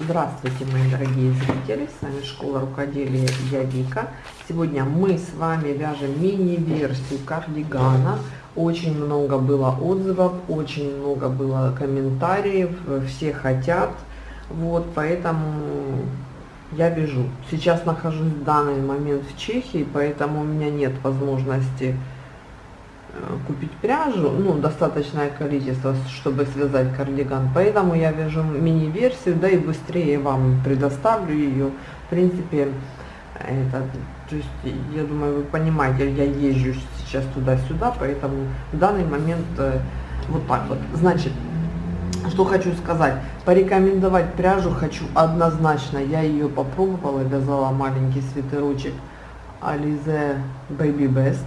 Здравствуйте, мои дорогие зрители! С вами Школа Рукоделия Я Вика. Сегодня мы с вами вяжем мини-версию кардигана. Очень много было отзывов, очень много было комментариев, все хотят. Вот, поэтому я вяжу. Сейчас нахожусь в данный момент в Чехии, поэтому у меня нет возможности купить пряжу, ну, достаточное количество, чтобы связать кардиган. Поэтому я вяжу мини-версию, да и быстрее вам предоставлю ее. В принципе, это, то есть, я думаю, вы понимаете, я езжу сейчас туда-сюда, поэтому в данный момент э, вот так вот. Значит, что хочу сказать, порекомендовать пряжу хочу однозначно. Я ее попробовала, вязала маленький свитерочек Alize Baby Best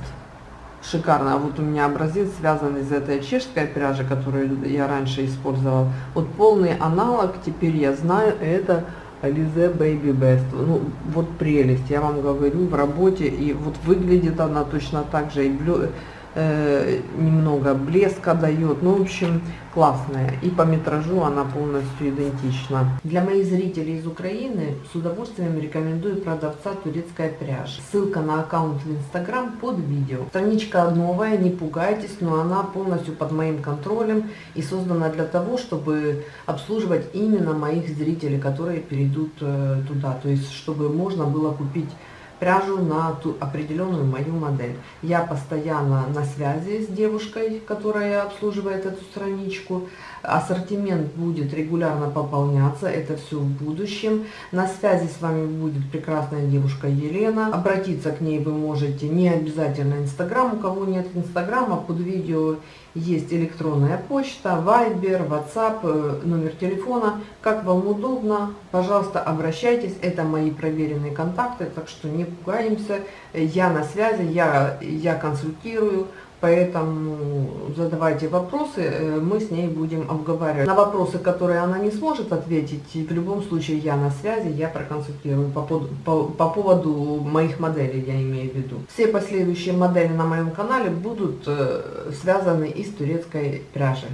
шикарно. А вот у меня образец связан из этой чешской пряжи, которую я раньше использовал. Вот полный аналог, теперь я знаю, это Alize Baby Best. Ну, вот прелесть, я вам говорю, в работе. И вот выглядит она точно так же. И блю немного блеска дает. Ну, в общем, классная. И по метражу она полностью идентична. Для моих зрителей из Украины с удовольствием рекомендую продавца турецкая пряжа. Ссылка на аккаунт в Инстаграм под видео. Страничка новая, не пугайтесь, но она полностью под моим контролем и создана для того, чтобы обслуживать именно моих зрителей, которые перейдут э, туда. То есть, чтобы можно было купить пряжу на ту определенную мою модель. Я постоянно на связи с девушкой, которая обслуживает эту страничку. Ассортимент будет регулярно пополняться, это все в будущем. На связи с вами будет прекрасная девушка Елена. Обратиться к ней вы можете не обязательно Инстаграм. У кого нет Инстаграма, под видео есть электронная почта, Viber, WhatsApp, э, номер телефона. Как вам удобно, пожалуйста, обращайтесь. Это мои проверенные контакты, так что не пугаемся. Я на связи, я, я консультирую. Поэтому задавайте вопросы, э, мы с ней будем обговаривать. На вопросы, которые она не сможет ответить, в любом случае я на связи, я проконсультирую по, по, по поводу моих моделей, я имею в виду. Все последующие модели на моем канале будут э, связаны из турецкой пряжи.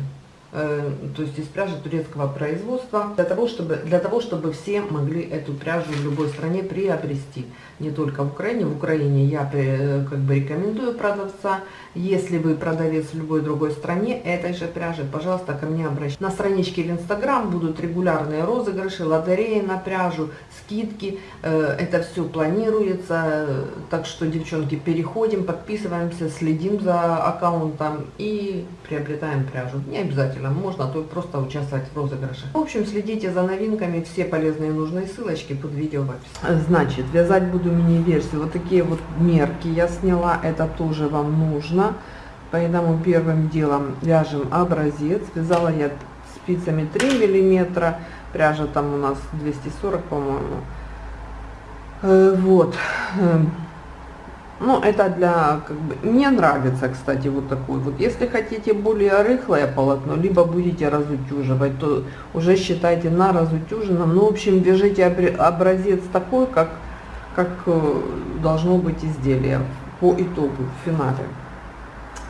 Э, то есть из пряжи турецкого производства, для того, чтобы, для того, чтобы все могли эту пряжу в любой стране приобрести. Не только в Украине. В Украине я э, как бы рекомендую продавца. Если вы продавец в любой другой стране этой же пряжи, пожалуйста, ко мне обращайтесь. На страничке в Инстаграм будут регулярные розыгрыши, лотереи на пряжу, скидки. Э, это все планируется. Так что, девчонки, переходим, подписываемся, следим за аккаунтом и приобретаем пряжу. Не обязательно можно, то просто участвовать в розыгрыше. В общем, следите за новинками, все полезные нужные ссылочки под видео в описании. Значит, вязать буду мини-версию. Вот такие вот мерки я сняла, это тоже вам нужно. Поэтому первым делом вяжем образец. Вязала я спицами 3 миллиметра, пряжа там у нас 240, по-моему. Э, вот. Эм, ну, это для, как бы, мне нравится, кстати, вот такой вот. Если хотите более рыхлое полотно, либо будете разутюживать, то уже считайте на разутюженном. Ну, в общем, вяжите образец такой, как, как э, должно быть изделие по итогу, в финале.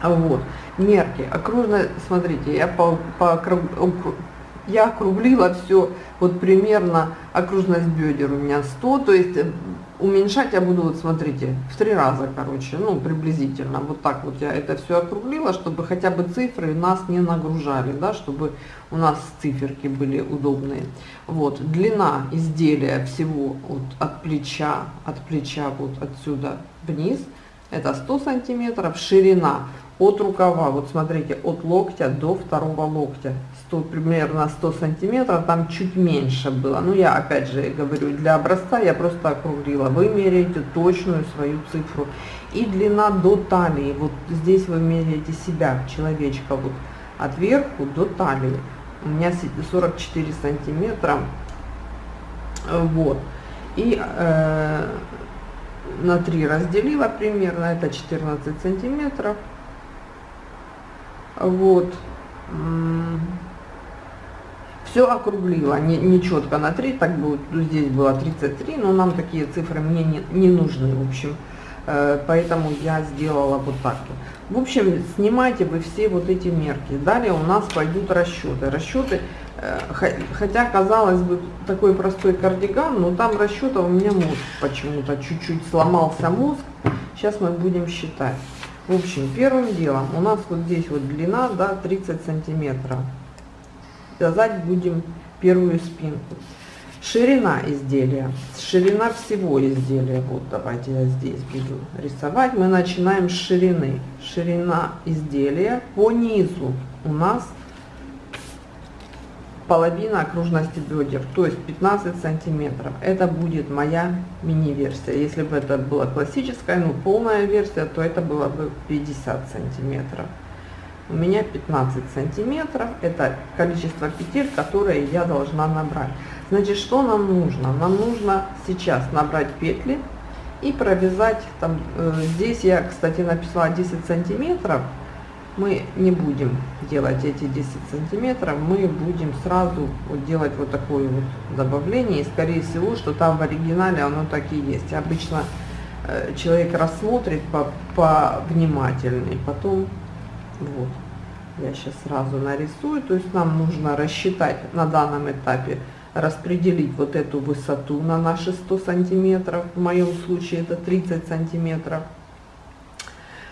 Вот, мерки, окружно, смотрите, я по, по, я округлила все, вот примерно окружность бедер у меня 100, то есть уменьшать я буду, вот смотрите, в три раза, короче, ну, приблизительно. Вот так вот я это все округлила, чтобы хотя бы цифры нас не нагружали, да, чтобы у нас циферки были удобные. Вот, длина изделия всего вот от плеча, от плеча вот отсюда вниз, это 100 сантиметров, ширина от рукава, вот смотрите, от локтя до второго локтя, 100, примерно 100 сантиметров, там чуть меньше было. Ну, я опять же говорю, для образца я просто округлила. Вы меряете точную свою цифру. И длина до талии, вот здесь вы меряете себя, человечка, вот от верху до талии. У меня 44 сантиметра, вот. И э, на 3 разделила примерно, это 14 сантиметров. Вот. Все округлила, не, не четко на 3, так будет, здесь было 33, но нам такие цифры мне не, не нужны, в общем. Э, поэтому я сделала вот так. В общем, снимайте вы все вот эти мерки. Далее у нас пойдут расчеты. Расчеты Э, хотя, казалось бы, такой простой кардиган, но там расчета у меня мозг почему-то чуть-чуть сломался мозг. Сейчас мы будем считать. В общем, первым делом у нас вот здесь вот длина, да, 30 сантиметров. Вязать будем первую спинку. Ширина изделия. Ширина всего изделия. Вот давайте я здесь буду рисовать. Мы начинаем с ширины. Ширина изделия по низу у нас половина окружности бедер, то есть 15 сантиметров. Это будет моя мини-версия. Если бы это была классическая, ну полная версия, то это было бы 50 сантиметров. У меня 15 сантиметров, это количество петель, которые я должна набрать. Значит, что нам нужно? Нам нужно сейчас набрать петли и провязать, там, э, здесь я, кстати, написала 10 сантиметров, мы не будем делать эти 10 сантиметров, мы будем сразу вот делать вот такое вот добавление, и скорее всего, что там в оригинале оно так и есть. Обычно э, человек рассмотрит по, по внимательней, потом вот. Я сейчас сразу нарисую, то есть нам нужно рассчитать на данном этапе, распределить вот эту высоту на наши 100 сантиметров, в моем случае это 30 сантиметров.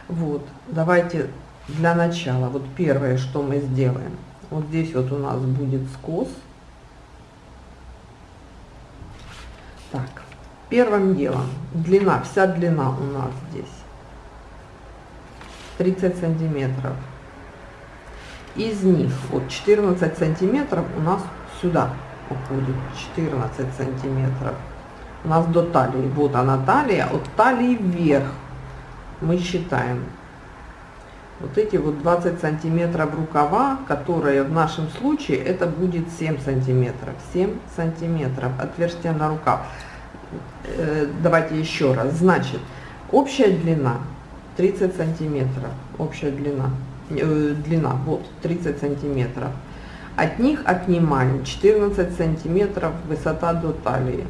Вот, давайте для начала, вот первое, что мы сделаем, вот здесь вот у нас будет скос. Так, первым делом, длина, вся длина у нас здесь 30 сантиметров. Из них вот 14 сантиметров у нас сюда уходит, 14 сантиметров. У нас до талии, вот она талия, от талии вверх мы считаем вот эти вот 20 сантиметров рукава, которые в нашем случае это будет 7 сантиметров. 7 сантиметров отверстие на рукав. Э, давайте еще раз. Значит, общая длина 30 сантиметров. Общая длина. Э, длина, вот, 30 сантиметров. От них отнимаем 14 сантиметров высота до талии.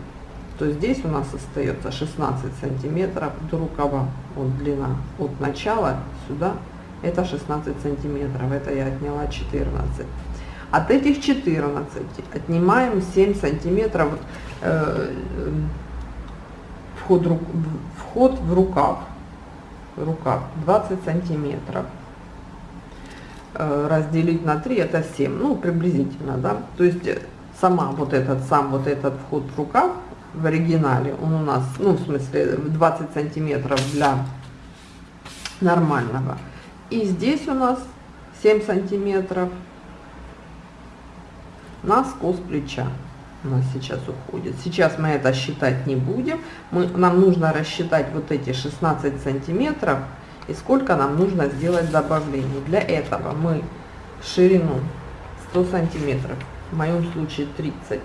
То здесь у нас остается 16 сантиметров до рукава. Вот длина от начала сюда это 16 сантиметров, это я отняла 14. От этих 14 отнимаем 7 сантиметров э, вход, вход в рукав, рукав 20 сантиметров. Э, разделить на 3 это 7, ну приблизительно, да, то есть э, сама вот этот, сам вот этот вход в рукав в оригинале, он у нас, ну в смысле 20 сантиметров для нормального. И здесь у нас 7 сантиметров на скос плеча у нас сейчас уходит. Сейчас мы это считать не будем. Мы, нам нужно рассчитать вот эти 16 сантиметров и сколько нам нужно сделать добавлений. Для этого мы ширину 100 сантиметров, в моем случае 30.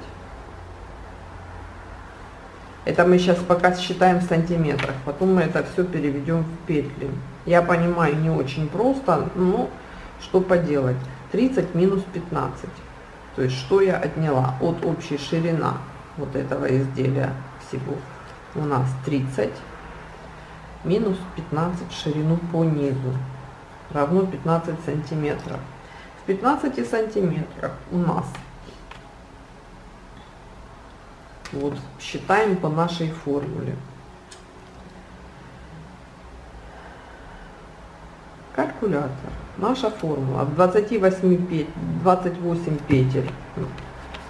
Это мы сейчас пока считаем в сантиметрах, потом мы это все переведем в петли. Я понимаю, не очень просто, но что поделать. 30 минус 15. То есть, что я отняла от общей ширина вот этого изделия всего. У нас 30 минус 15 ширину по низу равно 15 сантиметров. В 15 сантиметрах у нас вот считаем по нашей формуле Калькулятор. Наша формула. 28 петель, 28 петель.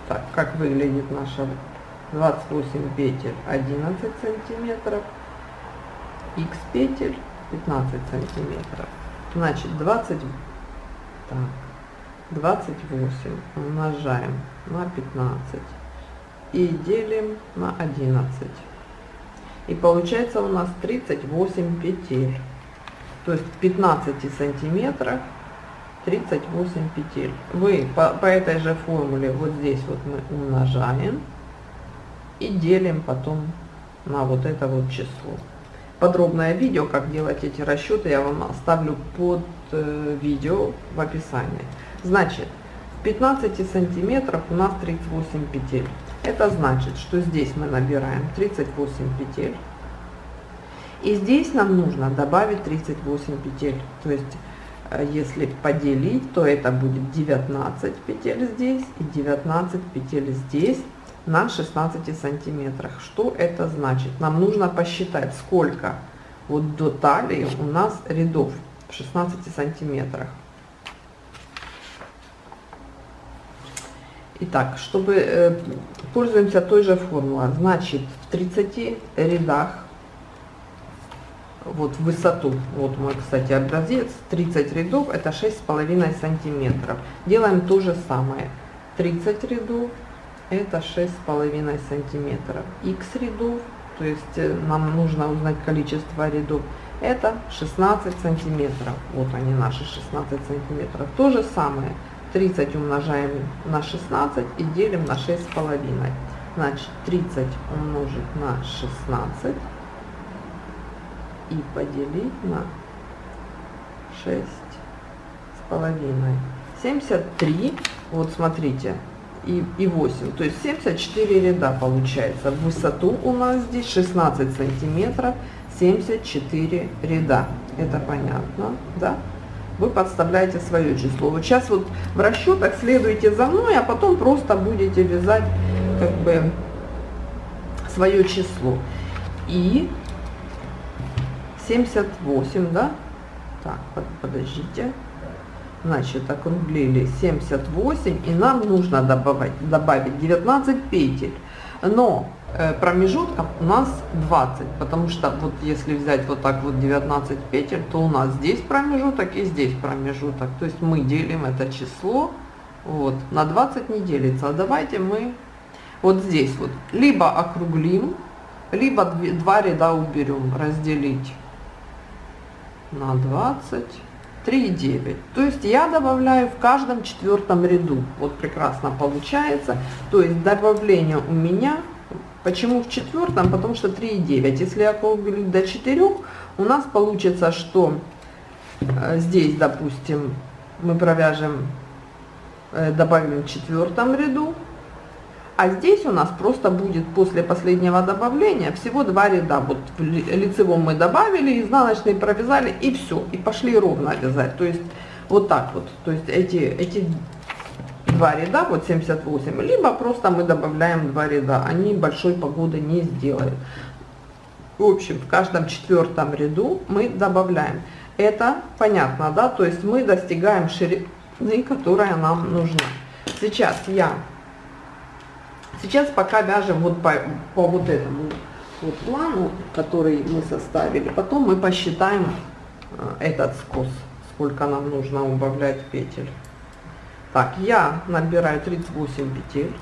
Так, как выглядит наша 28 петель? 11 сантиметров. X петель 15 сантиметров. Значит, 20, так, 28 умножаем на 15 и делим на 11. И получается у нас 38 петель то есть 15 сантиметрах 38 петель. Вы по, по этой же формуле вот здесь вот мы умножаем и делим потом на вот это вот число. Подробное видео, как делать эти расчеты, я вам оставлю под э, видео в описании. Значит, в 15 сантиметров у нас 38 петель. Это значит, что здесь мы набираем 38 петель и здесь нам нужно добавить 38 петель. То есть э, если поделить, то это будет 19 петель здесь и 19 петель здесь на 16 сантиметрах. Что это значит? Нам нужно посчитать, сколько вот до талии у нас рядов в 16 сантиметрах. Итак, чтобы э, пользуемся той же формулой, значит в 30 рядах вот в высоту, вот мой, кстати, образец, 30 рядов, это 6,5 сантиметров. Делаем то же самое. 30 рядов, это 6,5 сантиметров. X рядов, то есть э, нам нужно узнать количество рядов, это 16 сантиметров. Вот они наши 16 сантиметров. То же самое. 30 умножаем на 16 и делим на 6,5. Значит, 30 умножить на 16 и поделить на 6 с половиной. 73, вот смотрите, и, и 8, то есть 74 ряда получается. Высоту у нас здесь 16 сантиметров, 74 ряда. Это понятно, да? Вы подставляете свое число. Вот сейчас вот в расчетах следуйте за мной, а потом просто будете вязать как бы свое число. И 78, да? Так, под, подождите. Значит, округлили 78, и нам нужно добавить, добавить 19 петель. Но э, промежутков у нас 20, потому что вот если взять вот так вот 19 петель, то у нас здесь промежуток и здесь промежуток. То есть мы делим это число, вот, на 20 не делится. А давайте мы вот здесь вот либо округлим, либо два ряда уберем, разделить на 20, 3,9. То есть я добавляю в каждом четвертом ряду. Вот прекрасно получается. То есть добавление у меня, почему в четвертом? Потому что 3,9. Если я округлю до 4, у нас получится, что э, здесь, допустим, мы провяжем, э, добавим в четвертом ряду, а здесь у нас просто будет после последнего добавления всего два ряда. Вот в лицевом мы добавили, изнаночный провязали и все. И пошли ровно вязать. То есть вот так вот. То есть эти, эти два ряда, вот 78, либо просто мы добавляем два ряда. Они большой погоды не сделают. В общем, в каждом четвертом ряду мы добавляем. Это понятно, да? То есть мы достигаем ширины, которая нам нужна. Сейчас я Сейчас пока вяжем вот по, по вот этому вот плану, который мы составили. Потом мы посчитаем э, этот скос, сколько нам нужно убавлять петель. Так, я набираю 38 петель.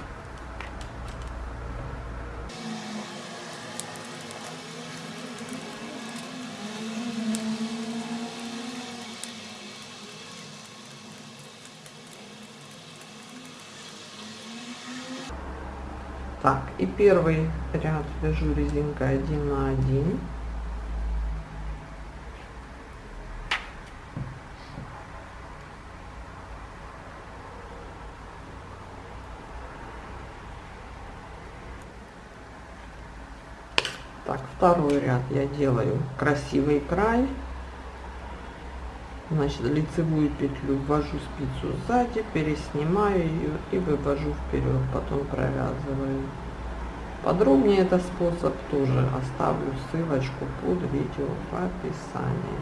Так, и первый ряд вяжу резинкой 1 на 1. Так, второй ряд я делаю красивый край Значит, лицевую петлю ввожу спицу сзади, переснимаю ее и вывожу вперед, потом провязываю. Подробнее этот способ тоже оставлю ссылочку под видео в описании.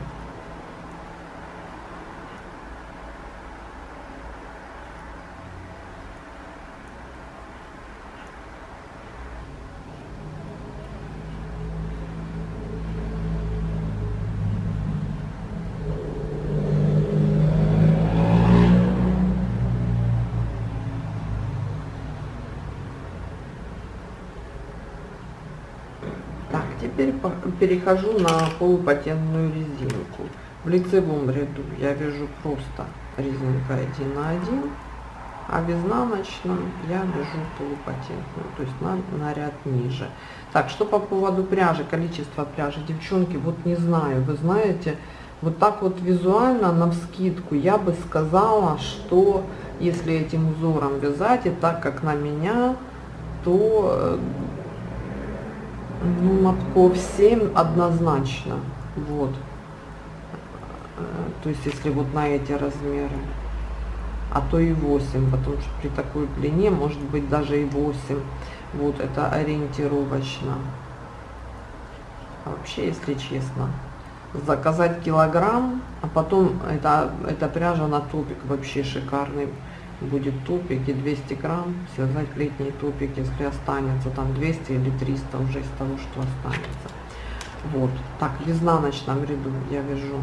теперь перехожу на полупатентную резинку. В лицевом ряду я вяжу просто резинкой 1 на 1, а в изнаночном я вяжу полупатентную, то есть на, на ряд ниже. Так, что по поводу пряжи, количество пряжи, девчонки, вот не знаю, вы знаете, вот так вот визуально, на вскидку, я бы сказала, что если этим узором вязать, и так как на меня, то э, ну, мотков 7 однозначно. Вот. то есть если вот на эти размеры, а то и 8, потому что при такой длине может быть даже и 8. Вот это ориентировочно. А вообще, если честно, заказать килограмм, а потом это, эта пряжа на топик вообще шикарный будет топик и 200 грамм связать летний топик, если останется там 200 или 300 уже из того, что останется. Вот, так, в изнаночном ряду я вяжу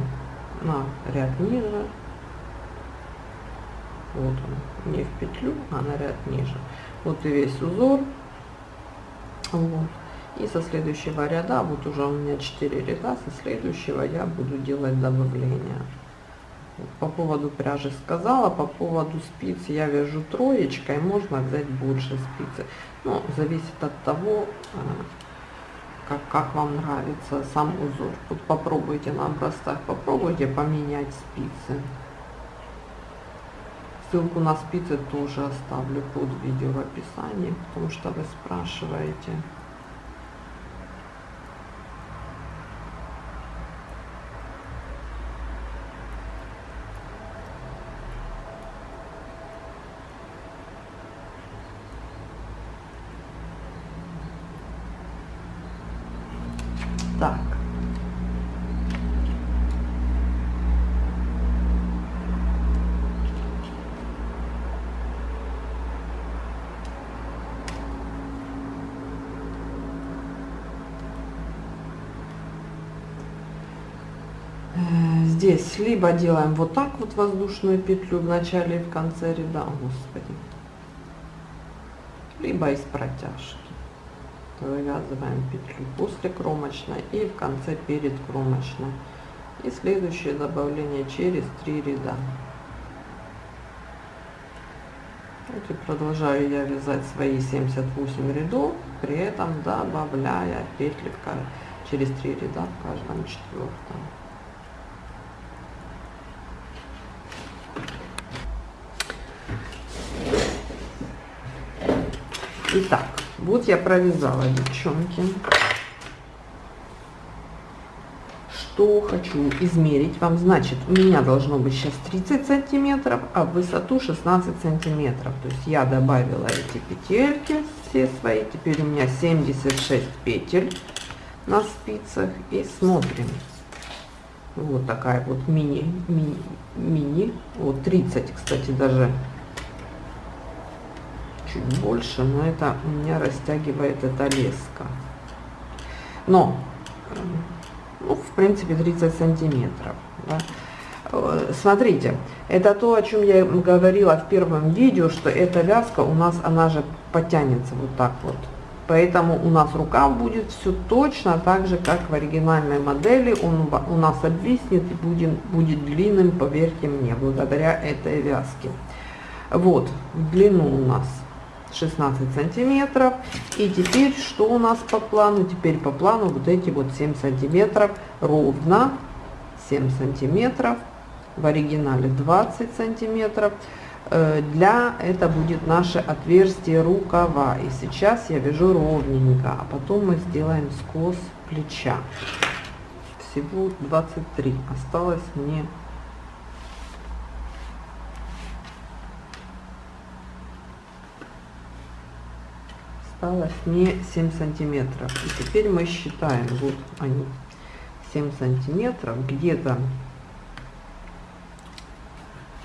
на ряд ниже. Вот он, не в петлю, а на ряд ниже. Вот и весь узор. Вот. И со следующего ряда, вот уже у меня 4 ряда, со следующего я буду делать добавление. По поводу пряжи сказала, по поводу спиц я вяжу троечкой, можно взять больше спицы. Ну, зависит от того, э, как, как вам нравится сам узор. Вот попробуйте на образцах, попробуйте поменять спицы. Ссылку на спицы тоже оставлю под видео в описании, потому что вы спрашиваете. Так. Э, здесь либо делаем вот так вот воздушную петлю в начале и в конце ряда, господи, либо из протяжки вывязываем петлю после кромочной и в конце перед кромочной. И следующее добавление через три ряда. Вот и продолжаю я вязать свои 78 рядов при этом добавляя петли через три ряда в каждом четвертом Итак, вот я провязала, девчонки. Что хочу измерить вам. Значит, у меня должно быть сейчас 30 сантиметров, а в высоту 16 сантиметров. То есть я добавила эти петельки все свои. Теперь у меня 76 петель на спицах. И смотрим. Вот такая вот мини, мини, мини. Вот 30, кстати, даже чуть больше, но это у меня растягивает эта леска. Но, ну, в принципе, 30 сантиметров. Да. Э, смотрите, это то, о чем я говорила в первом видео, что эта вязка у нас, она же потянется вот так вот. Поэтому у нас рукав будет все точно так же, как в оригинальной модели. Он у нас обвиснет и будет, будет длинным, поверьте мне, благодаря этой вязке. Вот, в длину у нас 16 сантиметров. И теперь что у нас по плану? Теперь по плану вот эти вот 7 сантиметров ровно 7 сантиметров. В оригинале 20 сантиметров. Э, для это будет наше отверстие рукава. И сейчас я вяжу ровненько, а потом мы сделаем скос плеча. Всего 23. Осталось мне осталось мне 7 сантиметров. И теперь мы считаем вот они 7 сантиметров где-то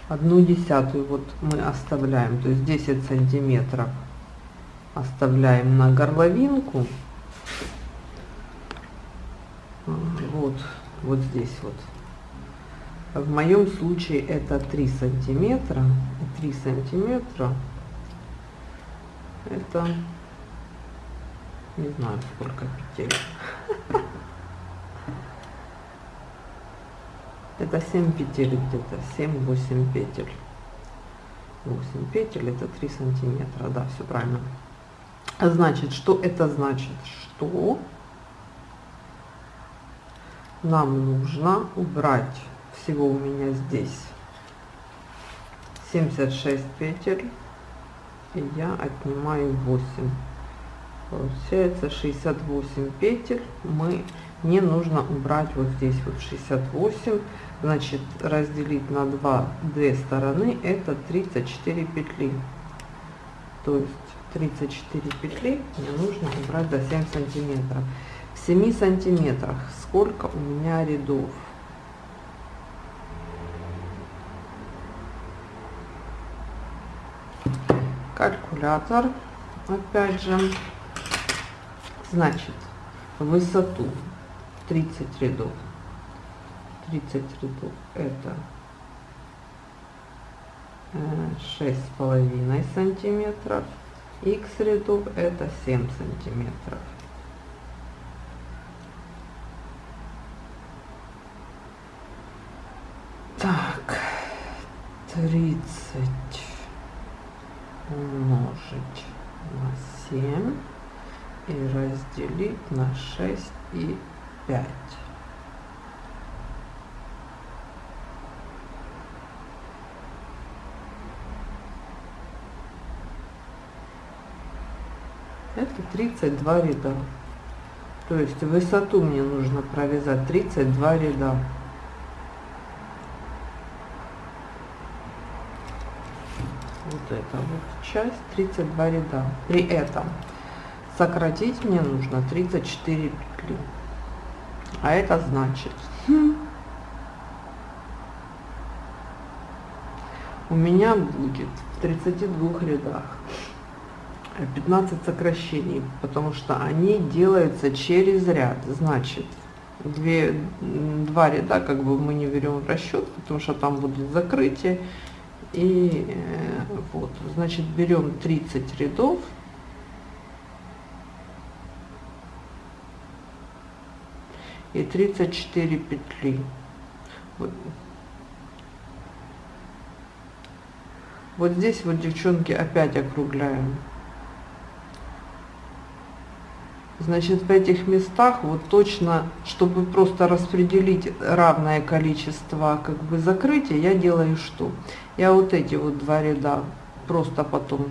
одну десятую вот мы оставляем. То есть 10 сантиметров оставляем на горловинку. Вот вот здесь вот. В моем случае это 3 сантиметра. 3 сантиметра это не знаю сколько петель. Это 7 петель где-то, 7-8 петель. 8 петель это 3 сантиметра, да, все правильно. Значит, что это значит? Что нам нужно убрать всего у меня здесь 76 петель и я отнимаю 8 Получается 68 петель. Мы не нужно убрать вот здесь вот 68. Значит, разделить на 2 две стороны это 34 петли. То есть 34 петли мне нужно убрать до 7 сантиметров. В 7 сантиметрах сколько у меня рядов? Калькулятор, опять же, значит, высоту 30 рядов. 30 рядов это э, шесть с половиной сантиметров. X рядов это 7 сантиметров. Так 30 умножить на 7 и разделить на 6 и 5 это 32 ряда. То есть высоту мне нужно провязать 32 ряда. Вот это вот часть 32 ряда. При этом сократить мне нужно 34 петли а это значит у меня будет в 32 рядах 15 сокращений, потому что они делаются через ряд. Значит, две, два ряда как бы мы не берем в расчет, потому что там будет закрытие. И э, вот, значит, берем 30 рядов. И 34 петли. Вот. Вот здесь вот, девчонки, опять округляем. Значит, в этих местах вот точно, чтобы просто распределить равное количество как бы закрытия, я делаю что? Я вот эти вот два ряда просто потом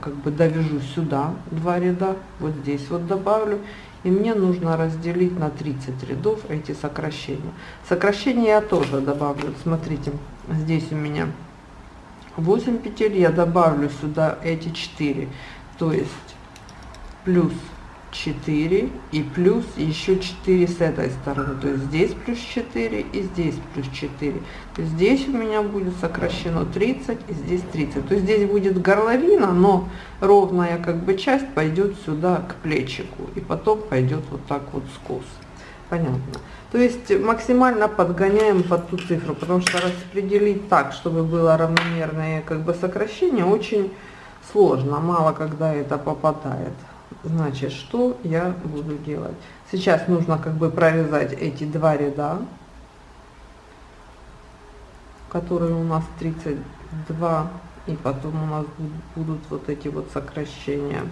как бы довяжу сюда два ряда, вот здесь вот добавлю. И мне нужно разделить на 30 рядов эти сокращения. Сокращения я тоже добавлю. Смотрите, здесь у меня 8 петель, я добавлю сюда эти 4. То есть плюс 4 и плюс еще 4 с этой стороны. То есть здесь плюс 4 и здесь плюс 4 то есть здесь у меня будет сокращено 30 и здесь 30 то есть здесь будет горловина но ровная как бы часть пойдет сюда к плечику и потом пойдет вот так вот скос. Понятно? То есть максимально подгоняем под ту цифру потому что распределить так чтобы было равномерное как бы сокращение очень сложно. Мало когда это попадает Значит, что я буду делать? Сейчас нужно как бы провязать эти два ряда, которые у нас 32, и потом у нас будут вот эти вот сокращения.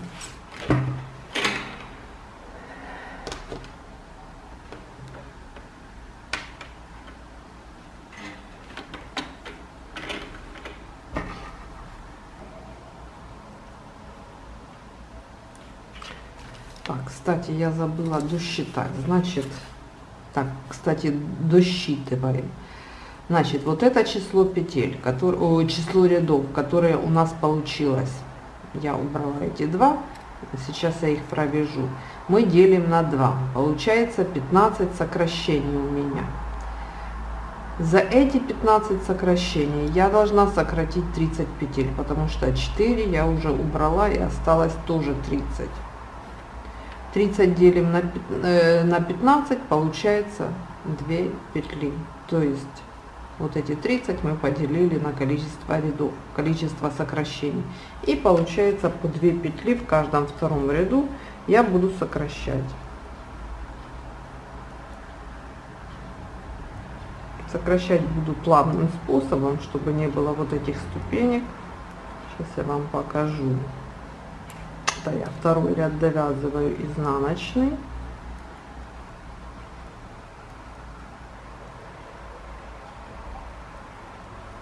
Кстати, я забыла досчитать. Значит, так, кстати, досчитываем. Значит, вот это число петель, который, о, число рядов, которое у нас получилось. Я убрала эти два, сейчас я их провяжу. Мы делим на 2, получается 15 сокращений у меня. За эти 15 сокращений я должна сократить 30 петель, потому что 4 я уже убрала и осталось тоже 30. 30 делим на, э, на 15, получается 2 петли. То есть вот эти 30 мы поделили на количество рядов, количество сокращений. И получается по 2 петли в каждом втором ряду я буду сокращать. Сокращать буду плавным способом, чтобы не было вот этих ступенек. Сейчас я вам покажу это я второй ряд довязываю изнаночный.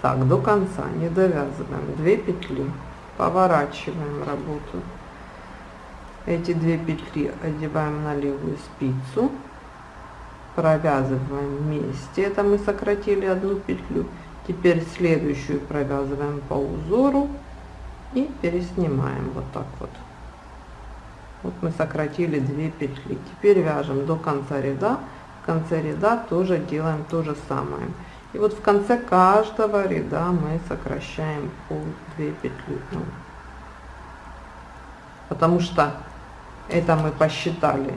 Так до конца не довязываем. 2 петли. Поворачиваем работу. Эти две петли одеваем на левую спицу. Провязываем вместе. Это мы сократили одну петлю. Теперь следующую провязываем по узору и переснимаем вот так вот вот мы сократили 2 петли. Теперь вяжем до конца ряда. В конце ряда тоже делаем то же самое. И вот в конце каждого ряда мы сокращаем по 2 петли потому что это мы посчитали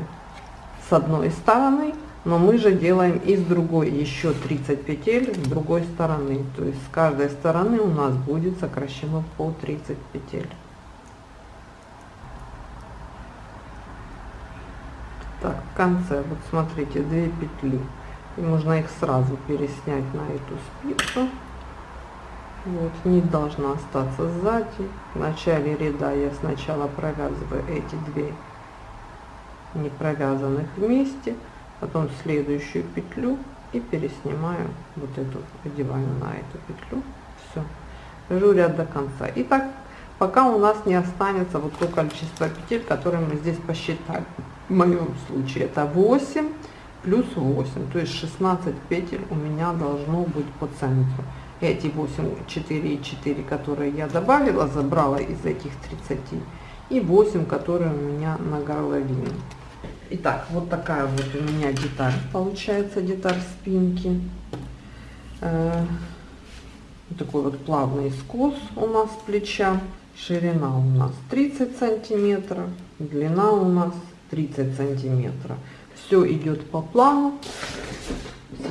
с одной стороны но мы же делаем и с другой еще 30 петель с другой стороны. То есть с каждой стороны у нас будет сокращено по 30 петель так в конце вот смотрите 2 петли. И можно их сразу переснять на эту спицу. Вот не должна остаться сзади. В начале ряда я сначала провязываю эти две не провязанных вместе потом следующую петлю и переснимаю вот эту одеваю на эту петлю. Все вяжу ряд до конца. И так пока у нас не останется вот то количество петель которые мы здесь посчитали в моем случае это 8 плюс 8 то есть 16 петель у меня должно быть по центру эти 8 4 и 4 которые я добавила забрала из этих 30 и 8 которые у меня на горловине Итак, вот такая вот у меня деталь получается, деталь спинки. Э, такой вот плавный скос у нас плеча. Ширина у нас 30 сантиметров, длина у нас 30 сантиметров. Все идет по плану.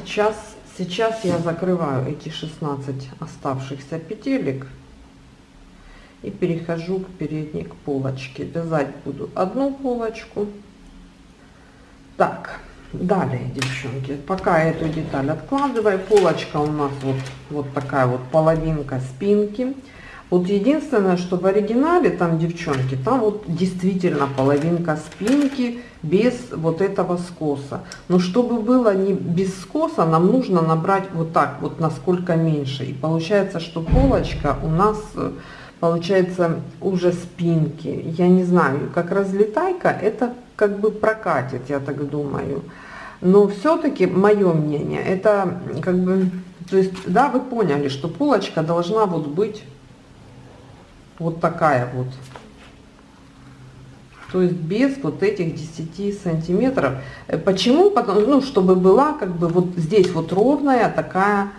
Сейчас, сейчас я закрываю эти 16 оставшихся петелек и перехожу к передней к полочке. Вязать буду одну полочку так, далее, девчонки, пока эту деталь откладываю, полочка у нас вот, вот такая вот половинка спинки. Вот единственное, что в оригинале там, девчонки, там вот действительно половинка спинки без вот этого скоса. Но чтобы было не без скоса, нам нужно набрать вот так вот, насколько меньше. И получается, что полочка у нас э, получается уже спинки. Я не знаю, как разлетайка, это как бы прокатит, я так думаю. Но все-таки мое мнение, это как бы, то есть, да, вы поняли, что полочка должна вот быть вот такая вот. То есть без вот этих 10 сантиметров. Почему? Потому, ну, чтобы была как бы вот здесь вот ровная такая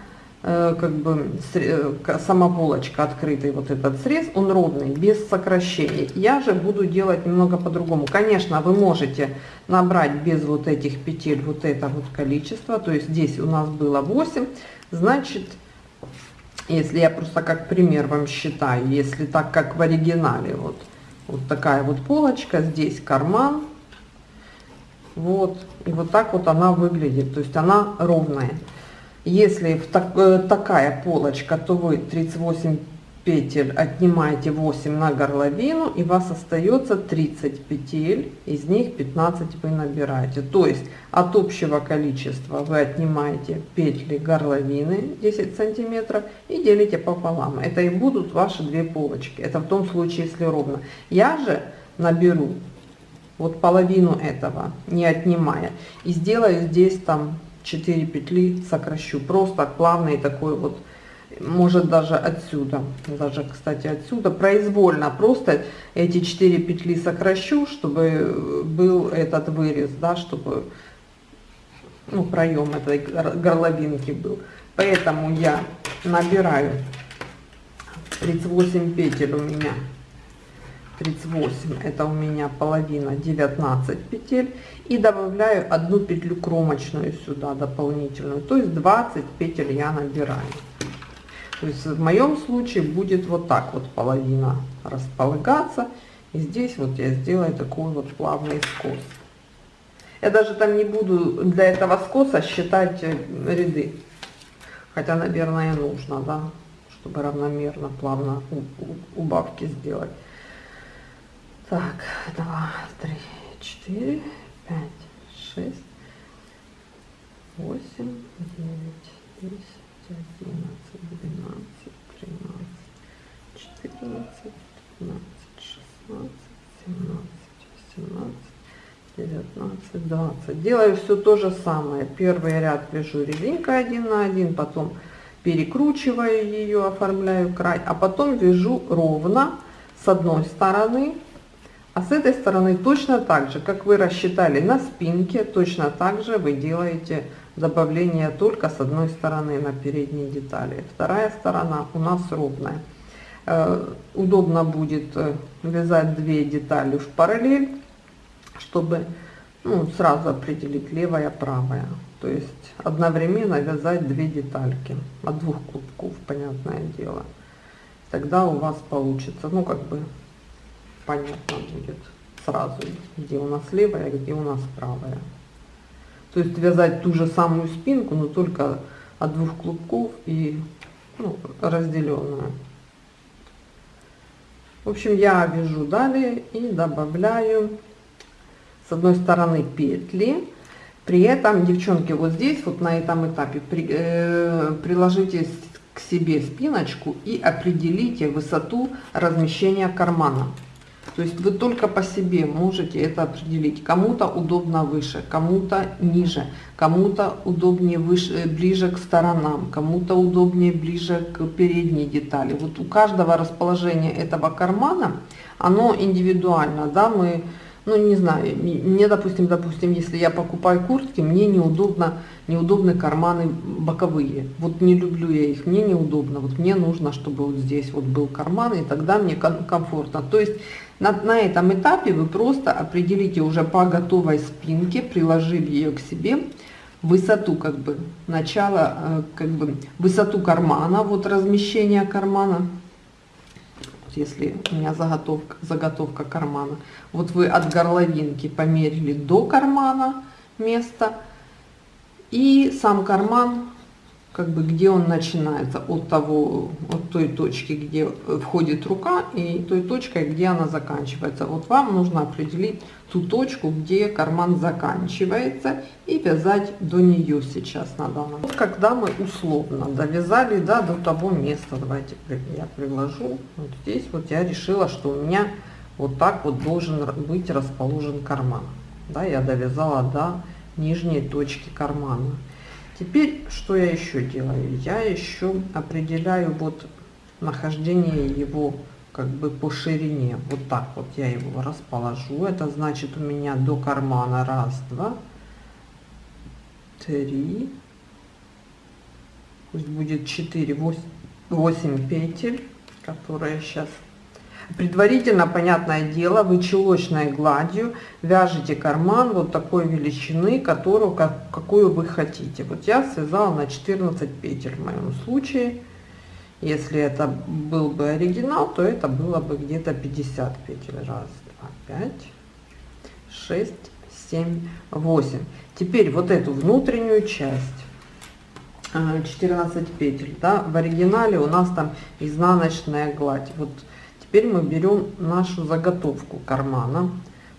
Э, как бы э, сама полочка открытый вот этот срез он ровный без сокращений я же буду делать немного по-другому конечно вы можете набрать без вот этих петель вот это вот количество то есть здесь у нас было 8 значит если я просто как пример вам считаю если так как в оригинале вот вот такая вот полочка здесь карман вот и вот так вот она выглядит то есть она ровная. Если в так, э, такая полочка, то вы 38 петель отнимаете 8 на горловину и у вас остается 30 петель, из них 15 вы набираете. То есть от общего количества вы отнимаете петли горловины 10 сантиметров и делите пополам. Это и будут ваши две полочки. Это в том случае, если ровно. Я же наберу вот половину этого, не отнимая, и сделаю здесь там 4 петли сокращу просто плавный такой вот может даже отсюда даже кстати отсюда произвольно просто эти 4 петли сокращу чтобы был этот вырез да чтобы ну, проем этой горловинки был. Поэтому я набираю 38 петель у меня. 38 это у меня половина 19 петель. И добавляю одну петлю кромочную сюда дополнительную. То есть 20 петель я набираю то есть в моем случае будет вот так вот половина располагаться и здесь вот я сделаю такой вот плавный скос. Я даже там не буду для этого скоса считать э, ряды. Хотя наверное нужно да чтобы равномерно плавно убавки сделать. Так, два, три, четыре, пять, шесть, восемь, девять, десять, одиннадцать, двенадцать, тринадцать, четырнадцать, пятнадцать, шестнадцать, семнадцать, 18, 19, 20. Делаю все то же самое. Первый ряд вяжу резинкой один на один, потом перекручиваю ее, оформляю край, а потом вяжу ровно с одной стороны, а с этой стороны точно так же, как вы рассчитали на спинке, точно так же вы делаете добавление только с одной стороны на передней детали. Вторая сторона у нас ровная. Э, удобно будет э, вязать две детали в параллель, чтобы ну, сразу определить левая, правая. То есть одновременно вязать две детальки от двух клубков, понятное дело. Тогда у вас получится, ну как бы понятно будет сразу, где у нас левая, где у нас правая. То есть вязать ту же самую спинку, но только от двух клубков и ну, разделенную. В общем, я вяжу далее и добавляю с одной стороны петли. При этом, девчонки, вот здесь, вот на этом этапе, при, э, приложите к себе спиночку и определите высоту размещения кармана. То есть вы только по себе можете это определить. Кому-то удобно выше, кому-то ниже, кому-то удобнее выше, э, ближе к сторонам, кому-то удобнее ближе к передней детали. Вот у каждого расположения этого кармана, оно индивидуально, да, мы ну не знаю, мне, допустим, допустим, если я покупаю куртки, мне неудобно, неудобны карманы боковые. Вот не люблю я их, мне неудобно. Вот мне нужно, чтобы вот здесь вот был карман, и тогда мне комфортно. То есть на, на этом этапе вы просто определите уже по готовой спинке, приложив ее к себе, высоту как бы начала, э, как бы высоту кармана, вот размещение кармана если у меня заготовка, заготовка кармана. Вот вы от горловинки померили до кармана место, и сам карман как бы где он начинается от того от той точки где входит рука и той точкой где она заканчивается. Вот вам нужно определить ту точку где карман заканчивается и вязать до нее сейчас на данном вот когда мы условно довязали да, до того места давайте я приложу вот здесь вот я решила что у меня вот так вот должен быть расположен карман. Да я довязала до нижней точки кармана Теперь, что я еще делаю? Я еще определяю вот нахождение его как бы по ширине. Вот так вот я его расположу. Это значит у меня до кармана раз, два, три, пусть будет четыре, восемь петель, которые сейчас Предварительно, понятное дело, вы чулочной гладью вяжете карман вот такой величины, которую, как, какую вы хотите. Вот я связала на 14 петель в моем случае. Если это был бы оригинал, то это было бы где-то 50 петель. Раз, два, пять, шесть, семь, восемь. Теперь вот эту внутреннюю часть 14 петель да в оригинале у нас там изнаночная гладь вот Теперь мы берем нашу заготовку кармана,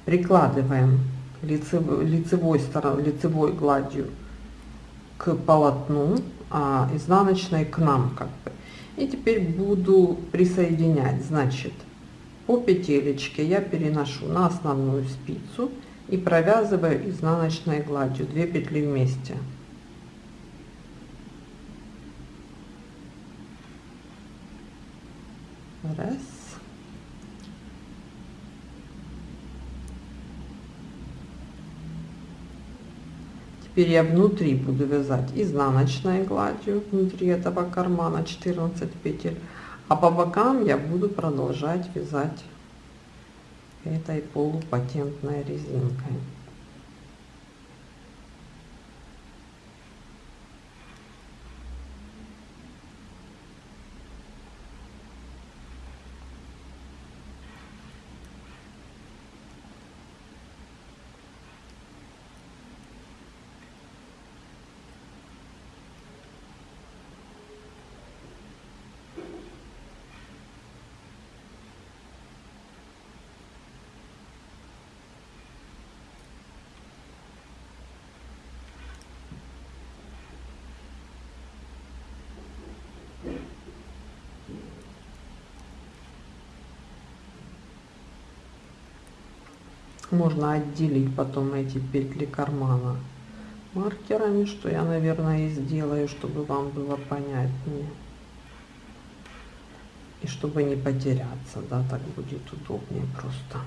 прикладываем лицевой, лицевой, стороной, лицевой гладью к полотну, а изнаночной к нам как бы. И теперь буду присоединять, значит, по петелечке я переношу на основную спицу и провязываю изнаночной гладью 2 петли вместе. Раз. Теперь я внутри буду вязать изнаночной гладью внутри этого кармана 14 петель, а по бокам я буду продолжать вязать этой полупатентной резинкой. Можно отделить потом эти петли кармана маркерами, что я, наверное, и сделаю, чтобы вам было понятнее. И чтобы не потеряться, да, так будет удобнее просто.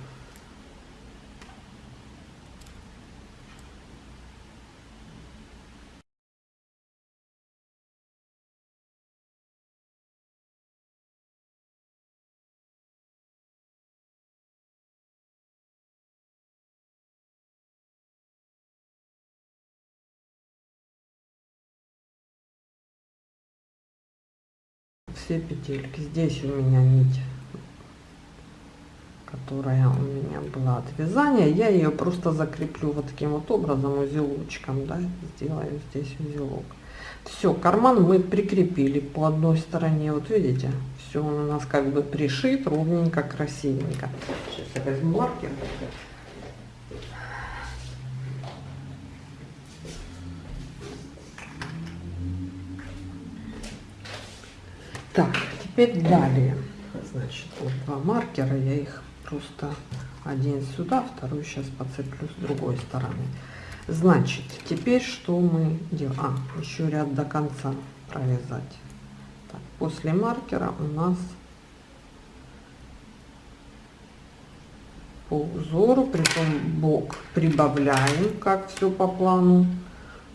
Все петельки. Здесь у меня нить которая у меня была от вязания. Я ее просто закреплю вот таким вот образом узелочком да, сделаю здесь узелок. Все карман мы прикрепили по одной стороне. Вот видите все у нас как бы пришит ровненько красивенько. Сейчас я возьму маркер Так, теперь далее. Значит, вот два маркера, я их просто один сюда, второй сейчас подцеплю с другой стороны. Значит, теперь что мы делаем? А, еще ряд до конца провязать. Так, после маркера у нас по узору, притом бок прибавляем, как все по плану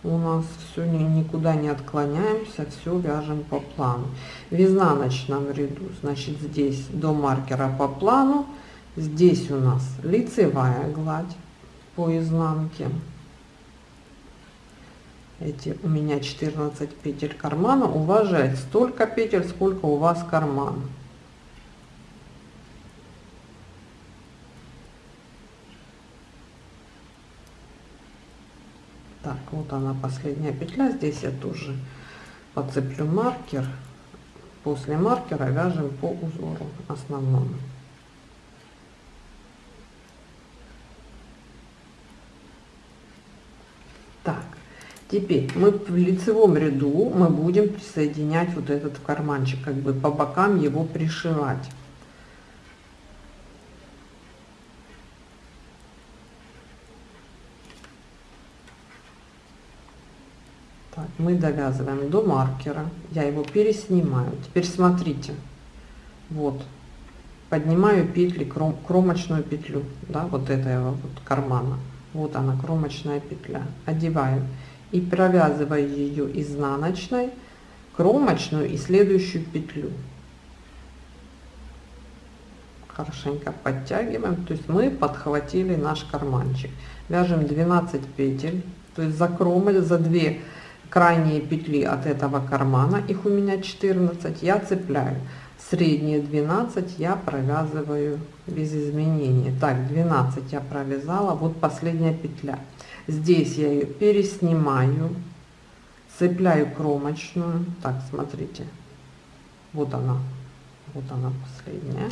у нас все никуда не отклоняемся, все вяжем по плану. В изнаночном ряду, значит, здесь до маркера по плану, здесь у нас лицевая гладь по изнанке. Эти у меня 14 петель кармана, уважать столько петель, сколько у вас карман. Так вот она последняя петля. Здесь я тоже подцеплю маркер. После маркера вяжем по узору основному. Так теперь мы в лицевом ряду мы будем присоединять вот этот карманчик как бы по бокам его пришивать мы довязываем до маркера я его переснимаю. Теперь смотрите. Вот. Поднимаю петли кром, кромочную петлю да вот этого вот кармана. Вот она кромочная петля. Одеваю и провязываю ее изнаночной кромочную и следующую петлю. Хорошенько подтягиваем. То есть мы подхватили наш карманчик. Вяжем 12 петель. То есть за кромой за 2 крайние петли от этого кармана, их у меня 14, я цепляю. Средние 12 я провязываю без изменений. Так, 12 я провязала, вот последняя петля. Здесь я ее переснимаю, цепляю кромочную. Так, смотрите, вот она, вот она последняя.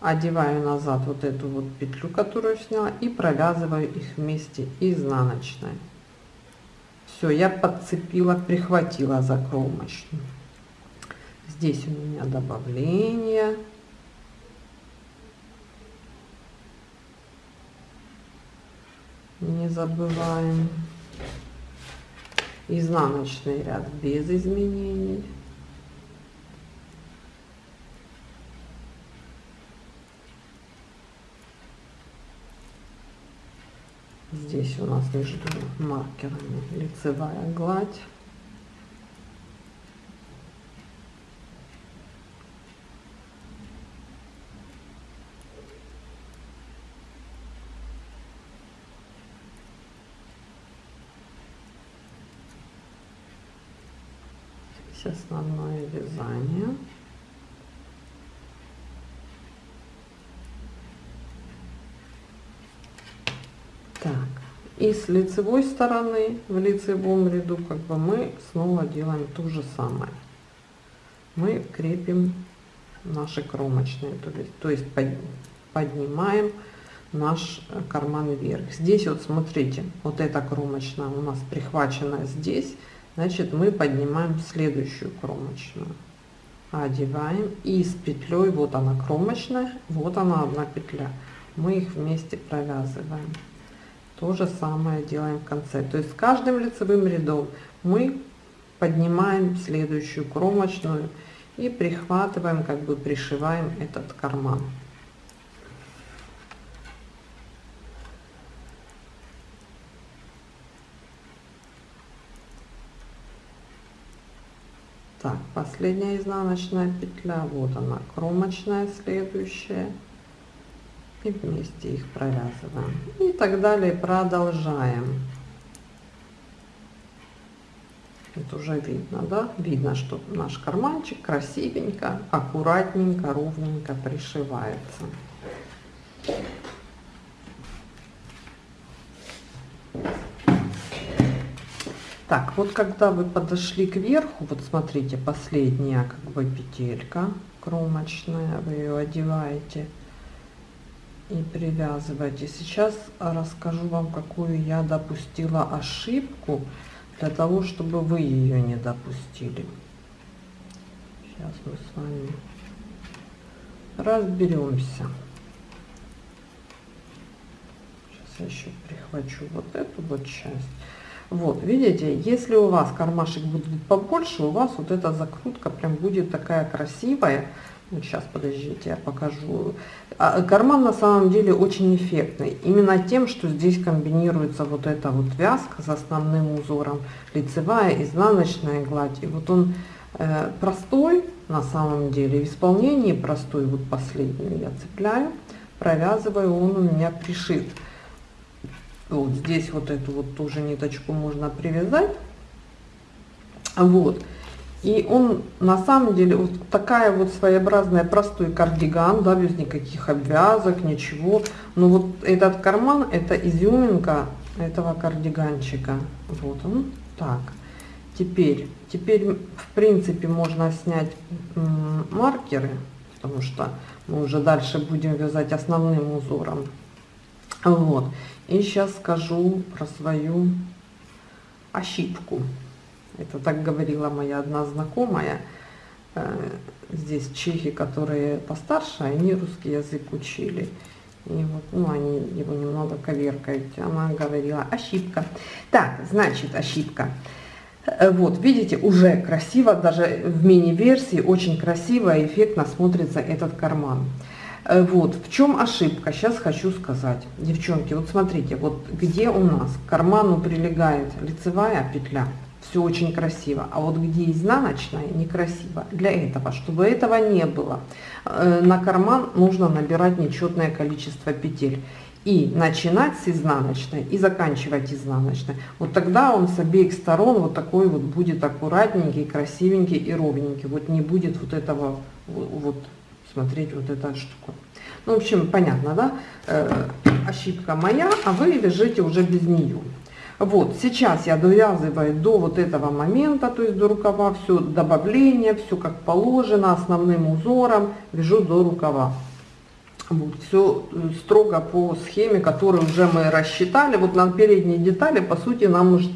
Одеваю назад вот эту вот петлю, которую сняла, и провязываю их вместе изнаночной. Все, я подцепила, прихватила за кромочную. Здесь у меня добавление. Не забываем. Изнаночный ряд без изменений. Здесь у нас между маркерами лицевая гладь. Здесь основное вязание. И с лицевой стороны в лицевом ряду как бы мы снова делаем то же самое. Мы крепим наши кромочные то есть, то есть под, поднимаем наш карман вверх. Здесь вот смотрите вот эта кромочная у нас прихвачена здесь значит мы поднимаем следующую кромочную. Одеваем и с петлей вот она кромочная вот она одна петля. Мы их вместе провязываем. То же самое делаем в конце. То есть с каждым лицевым рядом мы поднимаем следующую кромочную и прихватываем, как бы пришиваем этот карман. Так, последняя изнаночная петля, вот она, кромочная следующая. И вместе их провязываем. И так далее продолжаем. Это уже видно, да? Видно, что наш карманчик красивенько, аккуратненько, ровненько пришивается. Так, вот когда вы подошли к верху, вот смотрите, последняя как бы петелька кромочная, вы ее одеваете и привязываете. Сейчас расскажу вам, какую я допустила ошибку для того, чтобы вы ее не допустили. Сейчас мы с вами разберемся. Сейчас я еще прихвачу вот эту вот часть. Вот, видите, если у вас кармашек будет побольше, у вас вот эта закрутка прям будет такая красивая. Вот сейчас, подождите, я покажу. А, карман на самом деле очень эффектный. Именно тем, что здесь комбинируется вот эта вот вязка с основным узором, лицевая, изнаночная гладь. И вот он э, простой на самом деле, в исполнении простой, вот последнюю я цепляю, провязываю, он у меня пришит. Вот здесь вот эту вот тоже ниточку можно привязать. Вот. И он на самом деле вот такая вот своеобразная простой кардиган, да, без никаких обвязок, ничего. Но вот этот карман, это изюминка этого кардиганчика. Вот он. Так. Теперь, теперь в принципе можно снять маркеры, потому что мы уже дальше будем вязать основным узором. Вот. И сейчас скажу про свою ошибку. Это так говорила моя одна знакомая. Э, здесь чехи, которые постарше, они русский язык учили. И вот, ну, они его немного коверкают. Она говорила, ошибка. Так, значит, ошибка. Э, вот, видите, уже красиво, даже в мини-версии очень красиво и эффектно смотрится этот карман. Э, вот, в чем ошибка, сейчас хочу сказать. Девчонки, вот смотрите, вот где у нас к карману прилегает лицевая петля, все очень красиво, а вот где изнаночная, некрасиво. Для этого, чтобы этого не было, э, на карман нужно набирать нечетное количество петель. И начинать с изнаночной и заканчивать изнаночной. Вот тогда он с обеих сторон вот такой вот будет аккуратненький, красивенький и ровненький. Вот не будет вот этого вот смотреть вот эта штука. Ну, в общем, понятно, да? Э, ошибка моя, а вы вяжите уже без нее. Вот, сейчас я довязываю до вот этого момента, то есть до рукава, все добавление, все как положено, основным узором, вяжу до рукава. Вот, все э, строго по схеме, которую уже мы рассчитали. Вот на передней детали, по сути, нам уже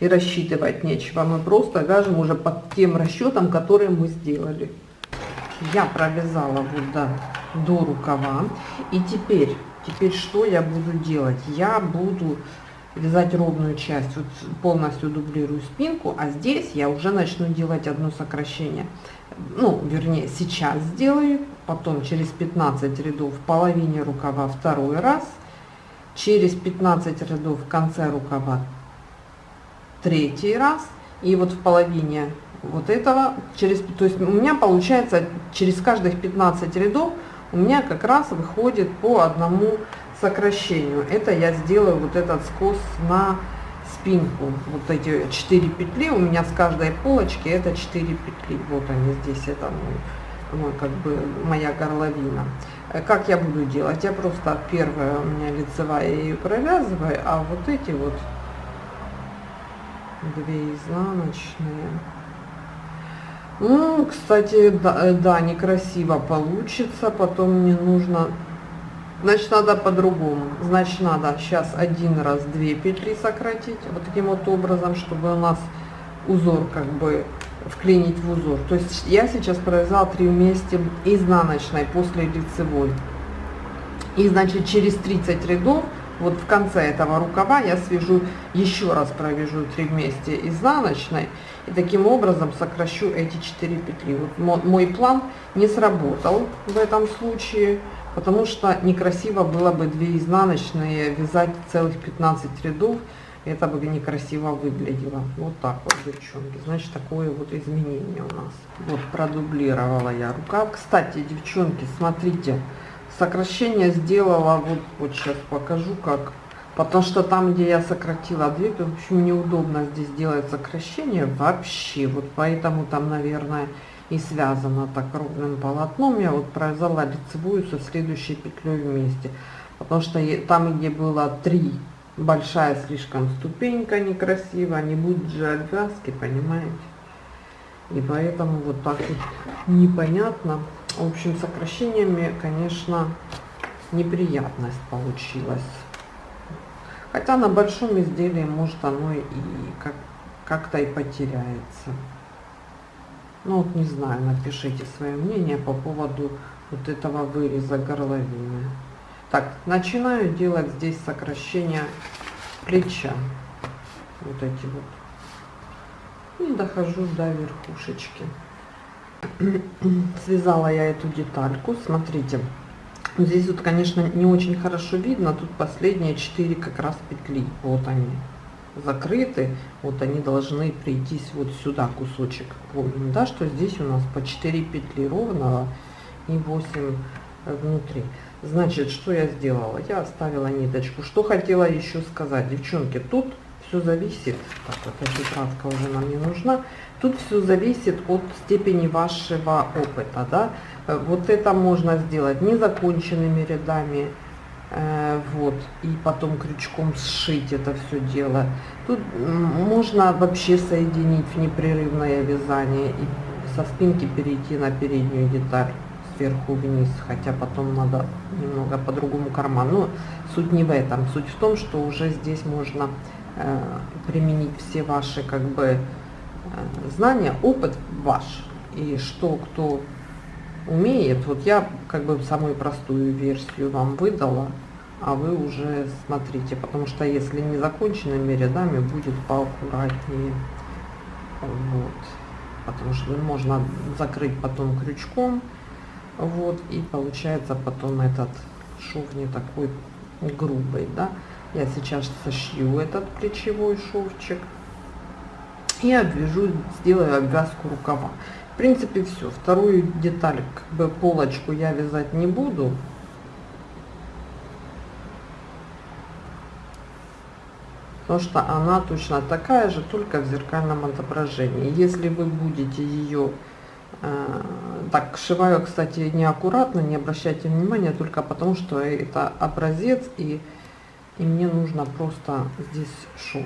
и рассчитывать нечего. Мы просто вяжем уже под тем расчетом, который мы сделали я провязала вот до, до рукава и теперь теперь что я буду делать я буду вязать ровную часть вот полностью дублирую спинку а здесь я уже начну делать одно сокращение. Ну вернее сейчас сделаю потом через 15 рядов в половине рукава второй раз через 15 рядов в конце рукава третий раз и вот в половине вот этого через то есть у меня получается через каждых 15 рядов у меня как раз выходит по одному сокращению. Это я сделаю вот этот скос на спинку. Вот эти 4 петли у меня с каждой полочки это 4 петли. Вот они здесь это мой, мой как бы моя горловина. Как я буду делать? Я просто первая у меня лицевая ее провязываю а вот эти вот две изнаночные. Ну, кстати, да, э, да, некрасиво получится, потом мне нужно, значит, надо по-другому, значит, надо сейчас один раз две петли сократить, вот таким вот образом, чтобы у нас узор как бы вклинить в узор. То есть я сейчас провязала три вместе изнаночной после лицевой. И значит через 30 рядов вот в конце этого рукава я свяжу еще раз провяжу 3 вместе изнаночной и таким образом сокращу эти 4 петли вот мой план не сработал в этом случае потому что некрасиво было бы 2 изнаночные вязать целых 15 рядов это бы некрасиво выглядело. Вот так вот девчонки. Значит такое вот изменение у нас. Вот продублировала я рукав кстати девчонки смотрите сокращение сделала вот вот сейчас покажу как. Потому что там где я сократила две в общем неудобно здесь делать сокращение вообще. Вот поэтому там наверное и связано так ровным полотном я вот провязала лицевую со следующей петлей вместе потому что там где было три большая слишком ступенька некрасиво не будет же обвязки понимаете и поэтому вот так вот непонятно в общем, сокращениями, конечно, неприятность получилась. Хотя на большом изделии, может, оно и как-то как и потеряется. Ну вот не знаю, напишите свое мнение по поводу вот этого выреза горловины. Так, начинаю делать здесь сокращение плеча. Вот эти вот. И дохожу до верхушечки связала я эту детальку смотрите здесь вот конечно не очень хорошо видно тут последние 4 как раз петли вот они закрыты вот они должны прийтись вот сюда кусочек помним да что здесь у нас по 4 петли ровного и 8 внутри значит что я сделала я оставила ниточку что хотела еще сказать девчонки тут все зависит так вот эта тетрадка уже нам не нужна Тут все зависит от степени вашего опыта. Да? Э, вот это можно сделать незаконченными рядами, э, вот, и потом крючком сшить это все дело. Тут можно вообще соединить в непрерывное вязание и со спинки перейти на переднюю деталь сверху вниз, хотя потом надо немного по-другому карман. Но суть не в этом. Суть в том, что уже здесь можно э, применить все ваши как бы Э, знания, опыт ваш. И что кто умеет, вот я как бы самую простую версию вам выдала, а вы уже смотрите, потому что если не законченными рядами будет поаккуратнее. Вот. Потому что можно закрыть потом крючком. Вот. И получается потом этот шов не такой грубый, да. Я сейчас сошью этот плечевой шовчик и обвяжу, сделаю обвязку рукава. Принципе, все. Вторую деталь, как бы полочку я вязать не буду. Потому что она точно такая же, только в зеркальном отображении. Если вы будете ее... Э, так, шиваю, кстати, неаккуратно, не обращайте внимания, только потому что это образец, и, и мне нужно просто здесь шов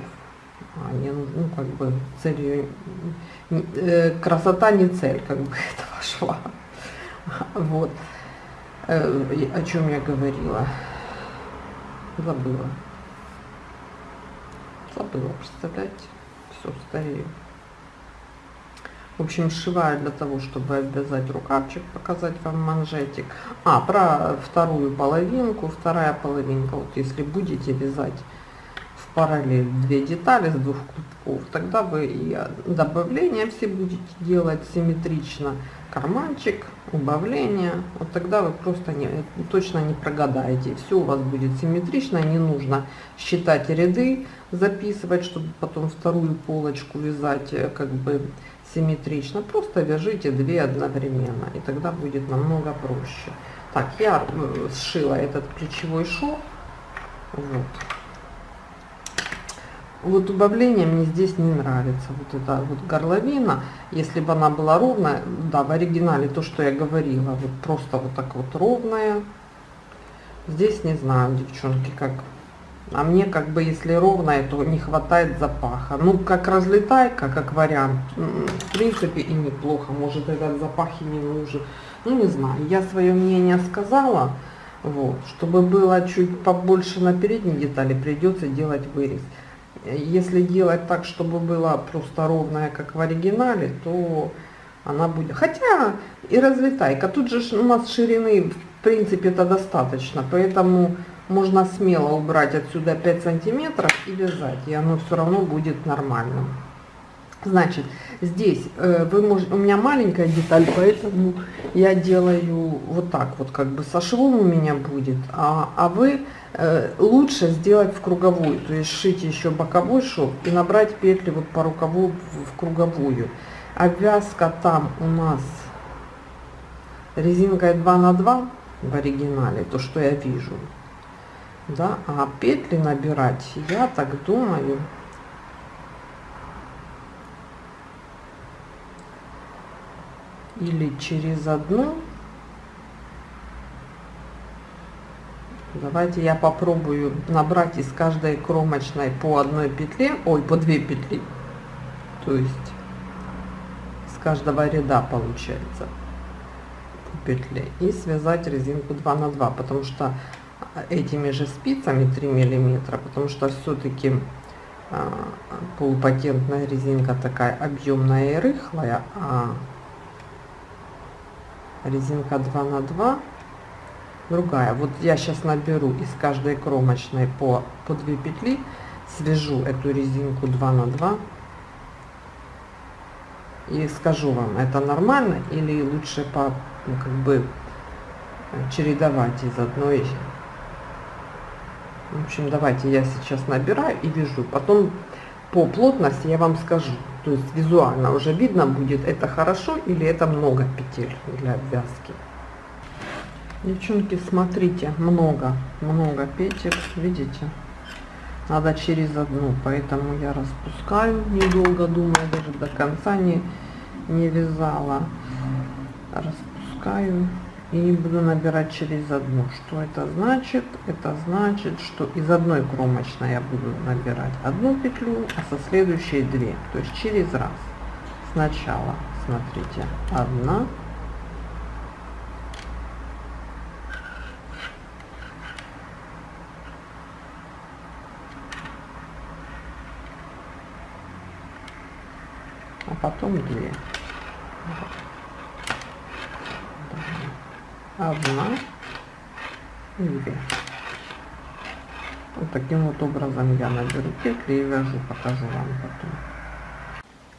не, ну, как бы целью, э, красота не цель, как бы этого шла. Вот. Э, о чем я говорила? Забыла. Забыла, представляете? Все, старею. В общем, сшиваю для того, чтобы обвязать рукавчик, показать вам манжетик. А, про вторую половинку. Вторая половинка, вот если будете вязать параллель две детали с двух клубков, тогда вы и добавления все будете делать симметрично, карманчик, убавление, вот тогда вы просто не, точно не прогадаете, все у вас будет симметрично, не нужно считать ряды, записывать, чтобы потом вторую полочку вязать э, как бы симметрично, просто вяжите две одновременно, и тогда будет намного проще. Так, я э, сшила этот плечевой шов, вот вот убавление мне здесь не нравится. Вот эта вот горловина если бы она была ровная да в оригинале то что я говорила вот просто вот так вот ровная. Здесь не знаю девчонки как. А мне как бы если ровная то не хватает запаха. Ну как разлетайка как вариант в принципе и неплохо. Может этот запах и не нужен. Ну не знаю я свое мнение сказала вот. Чтобы было чуть побольше на передней детали придется делать вырез если делать так, чтобы была просто ровная, как в оригинале, то она будет... Хотя и разлетайка. Тут же у нас ширины в принципе это достаточно, поэтому можно смело убрать отсюда 5 сантиметров и вязать, и оно все равно будет нормальным. Значит, здесь э, вы можете, у меня маленькая деталь, поэтому я делаю вот так вот, как бы со швом у меня будет, а, а вы э, лучше сделать в круговую, то есть шить еще боковой шов и набрать петли вот по рукаву в круговую. Обвязка там у нас резинкой 2 на 2 в оригинале, то что я вижу, да, а петли набирать, я так думаю, или через одну? Давайте я попробую набрать из каждой кромочной по одной петле ой по две петли. То есть с каждого ряда получается по петле. И связать резинку 2 на 2 потому что этими же спицами 3 миллиметра потому что все-таки а, полупатентная резинка такая объемная и рыхлая а резинка 2 на 2 другая. Вот я сейчас наберу из каждой кромочной по по 2 петли свяжу эту резинку 2 на 2 и скажу вам это нормально или лучше по ну, как бы чередовать из одной. В общем давайте я сейчас набираю и вяжу. Потом по плотности я вам скажу. То есть визуально уже видно будет это хорошо или это много петель для обвязки. Девчонки смотрите много много петель видите? Надо через одну поэтому я распускаю недолго думаю даже до конца не не вязала. Распускаю и буду набирать через одну. Что это значит? Это значит что из одной кромочной я буду набирать одну петлю а со следующей две. То есть через раз. Сначала смотрите одна. А потом две одна. И две. Вот таким вот образом я наберу петли и вяжу покажу вам потом.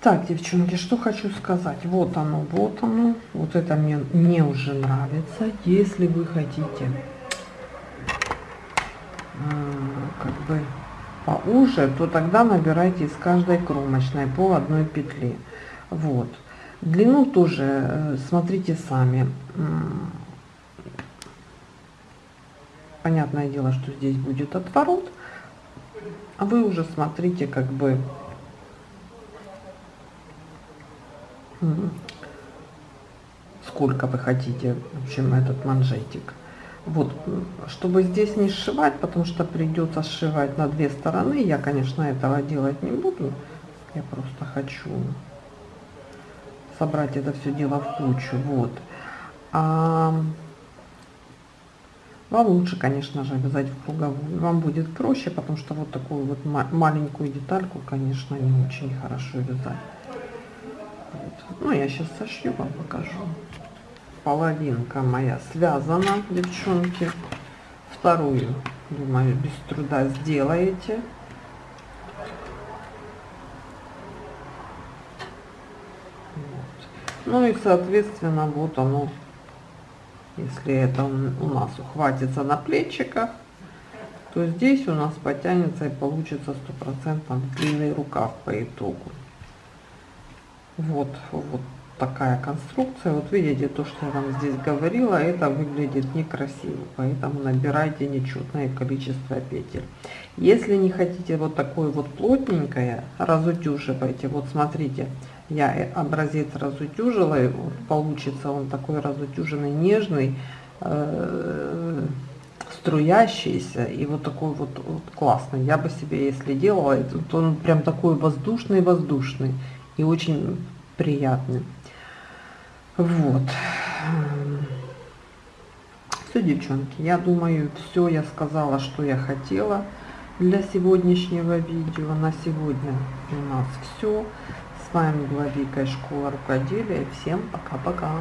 Так девчонки что хочу сказать. Вот оно вот оно. Вот это мне мне уже нравится. Если вы хотите а, как бы поуже то тогда набирайте из каждой кромочной по одной петле вот. Длину тоже э, смотрите сами понятное дело, что здесь будет отворот, а вы уже смотрите, как бы, сколько вы хотите, в общем, этот манжетик. Вот, чтобы здесь не сшивать, потому что придется сшивать на две стороны, я, конечно, этого делать не буду, я просто хочу собрать это все дело в кучу, вот. А вам лучше, конечно же, вязать в круговую. Вам будет проще, потому что вот такую вот маленькую детальку, конечно, не очень хорошо вязать. Вот. Ну, я сейчас сошью, вам покажу. Половинка моя связана, девчонки. Вторую, думаю, без труда сделаете. Ну и, соответственно, вот оно если это у нас ухватится на плечиках, то здесь у нас потянется и получится стопроцентно длинный рукав по итогу. Вот, вот такая конструкция. Вот видите, то, что я вам здесь говорила, это выглядит некрасиво. Поэтому набирайте нечетное количество петель. Если не хотите вот такое вот плотненькое, разутюживайте. Вот смотрите, я образец разутюжила, вот получится он такой разутюженный, нежный, э, струящийся и вот такой вот, вот классный. Я бы себе, если делала, то он прям такой воздушный-воздушный и очень приятный. Вот. Все, девчонки, я думаю, все я сказала, что я хотела для сегодняшнего видео. На сегодня у нас все. Вами была Вика из школы рукоделия. Всем пока-пока.